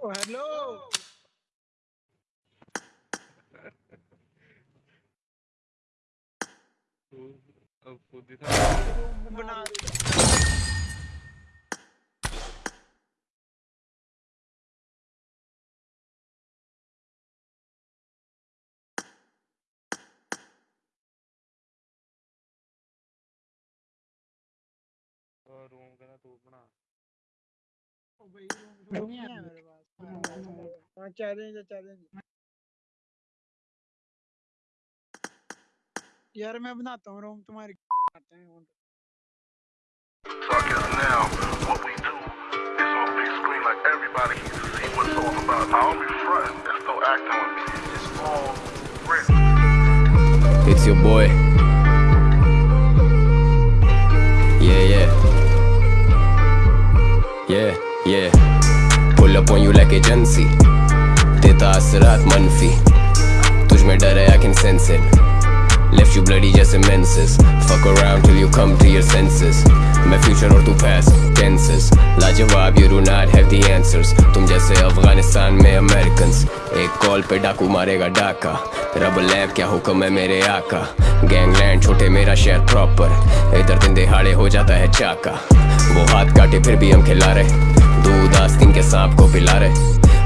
ओ hello अब खुद ही था रूम बना रूम का ना तू बना। ओ भाई रूम रूम नहीं है मेरे पास हाँ चैलेंज है चैलेंज यार मैं बनाता हूँ रूम तुम्हारी करते हैं So I guess now what we do is on big screen like everybody can see what it's all about. I don't be fronting and still acting with me. It's all real. It's your boy. Yeah, yeah. Yeah, yeah. Up on you like agency. देता असरात मनफी तुझ में डर है I can sense it. Left you bloody just menses Fuck around till you come to your senses मैं future और तू past tenses लाजवाब you do not have the answers तुम जैसे अफ़गानिस्तान में Americans एक कॉल पे डाकू मारेगा डाका रब लैब क्या हुक्म है मेरे आका गैंगलैंड छोटे मेरा शहर प्रॉपर इधर दिन दिहाड़े हो जाता है चाका वो हाथ काटे फिर भी हम खिला रहे दूध आस्तीन के सांप को पिला रहे।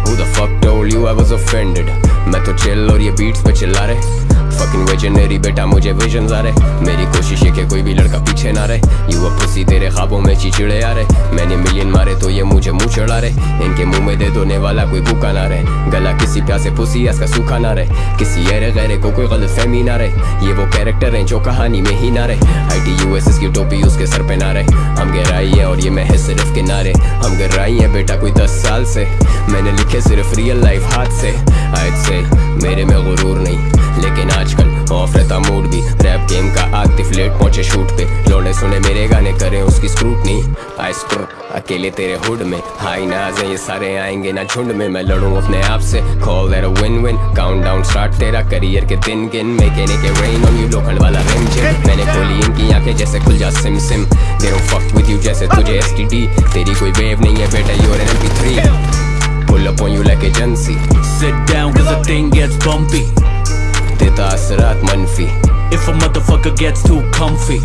Who the fuck told you I was offended? मैं तो चिल और ये बीट्स पे चिल्ला रहे। Fucking visionary बेटा, मुझे विजन आ रहे। मेरी कोशिश है कि कोई भी लड़का पीछे ना रहे। यू पुसी तेरे ख्वाबों में चिचिड़े आ रहे। मैंने मिलियन मारे तो ये मुझे मुँह चढ़ा रहे। इनके मुँह में दे दोने वाला कोई भूखा ना रहे। गला किसी प्यासे पुसी इसका सूखा ना रहे। किसी अरे गैरे को कोई गलत फहमी ना रहे। ये वो कैरेक्टर हैं जो कहानी में ही ना रहे। आई टी यू एस की टोपी उसके सर पे ना रहे। हम गहराई है और ये मैं है सिर्फ़ किनारे। हम गहराई है बेटा कोई दस साल से। मैंने लिखे सिर्फ़ रियल लाइफ हाथ से। आज से मेरे में गुरूर नहीं। लेकिन आजकल ऑफ़ रहता मूड भी। रैप गेम का आतिफ लेट पहुँचे शूट पे। लौंडे सुने मेरे गाने करें, उसकी स्क्रूटनी आई स्क्रू अकेले तेरे हुड में। हाई नाज हैं, ये सारे आएँगे ना झुंड में। मैं लड़ूं अपने आप से। Call a win win count down start तेरा करियर के दिन गिन मेकेने के रेन ऑन यू लोखंड वाला रिम जिम मैंने खोली इनकी आँखें जैसे खुल जा सिम SIM. They don't fuck with you जैसे तुझे एसटीडी तेरी कोई वेव नहीं है बेटा you are an MP3 Pull up on you like agency Sit down cause the thing gets bumpy देता असरात If a motherfucker gets too comfy.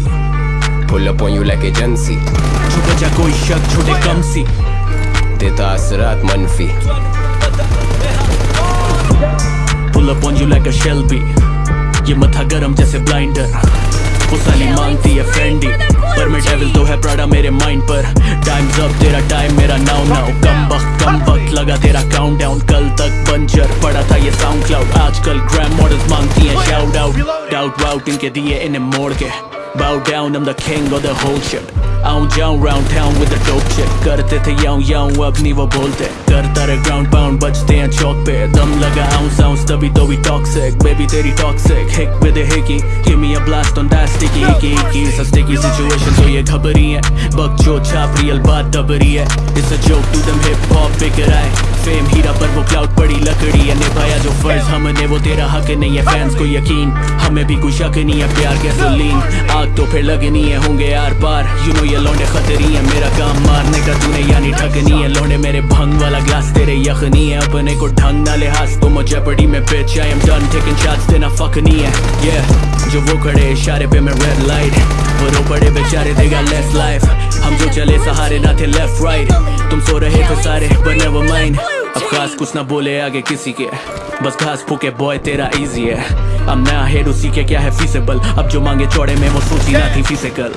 Pull up on you like agency जा कोई शक छोटे कम सी देता असरात मनफी Pull up on you like a Shelby. ये मथा गरम जैसे ब्लाइंडर वो साली मांगती है फेंडी पर मैं डेविल तो है प्राडा मेरे माइंड पर टाइम्स अप तेरा टाइम मेरा नाउ नाउ कम वक्त कम वक्त लगा तेरा काउंट डाउन कल तक बंजर पड़ा था ये साउंड क्लाउड आजकल ग्रैम मॉडल्स मांगती हैं शाउट आउट डाउट वाउट इनके दिए इन्हें मोड़ के Bow down, I'm the king of the whole shit आऊँ जाऊँ round town with the dope shit करते थे याऊं याऊं अब नहीं वो बोलते करता रहे ground pound बजते हैं चौक पे दम लगा ounce ounce तभी तो भी toxic baby तेरी toxic hick with a hickey give me a blast on that sticky icky icky it's a sticky situation तो ये घबरी है बक जो छाप real बात दबरी है it's a joke to them hip hop बिक रहा है फेम हीरा पर वो क्लाउड पड़ी लकड़ी। है निभाया जो फ़र्ज़ हमने, वो तेरा हक नहीं है फैंस को यकीन। हमें भी कोई शक नहीं है, प्यार गैसोलीन आग तो फिर लगनी है होंगे यार पार यू नो ये लौंडे खतरी है, मेरा काम मारने का तूने यानी ठगनी है। लौंडे मेरे भंग वाला ग्लास तेरे यखनी है। अपने को ढंग ना लिहाज तो मुझे पड़ी में bitch, I am done taking shots देना fuck नहीं है। Yeah, जो वो खड़े इशारे पे मैं रेड लाइट वो रो पड़े बेचारे, देगा less life हम जो चले सहारे ना थे लेफ़्ट राइट तुम सो रहे थे सारे but never mind अब खास कुछ ना बोले आगे किसी के। बस घास फूके बॉय तेरा इजी है। अब नया हेड उसी के क्या है फीसेबल अब जो मांगे चौड़े में वो सोची ना थी फ़िज़िकल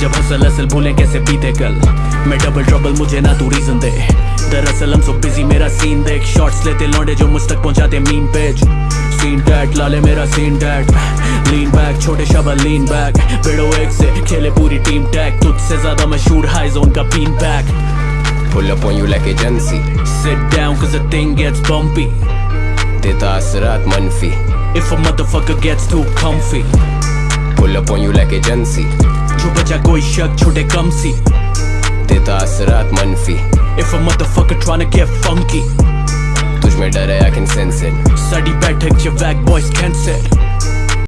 जब हसल असल भूले कैसे बीते कल। मैं डबल ट्रबल मुझे ना तू रीजन दे। दरअसल हम सो बिज़ी मेरा सीन देख। शॉट्स लेते लौंडे जो मुझ तक पहुंचाते मीन पेज सीन टैट लाले मेरा सीन टैट लीन बैक छोटे शबा लीन बैक बेड़ो एक से खेले पूरी टीम टैग तुझसे ज़्यादा मशहूर हाई जोन का बीन बैक Pull up on you like agency Sit down cause the thing gets bumpy देता असरात मनफी If a motherfucker gets too comfy Pull up on you like agency जो बचा कोई शक छोटे कम सी देता असरात मनफी If a motherfucker tryna get funky तुझ में डर है I can sense it साडी बैठक च वैक बॉयज़ कैंसर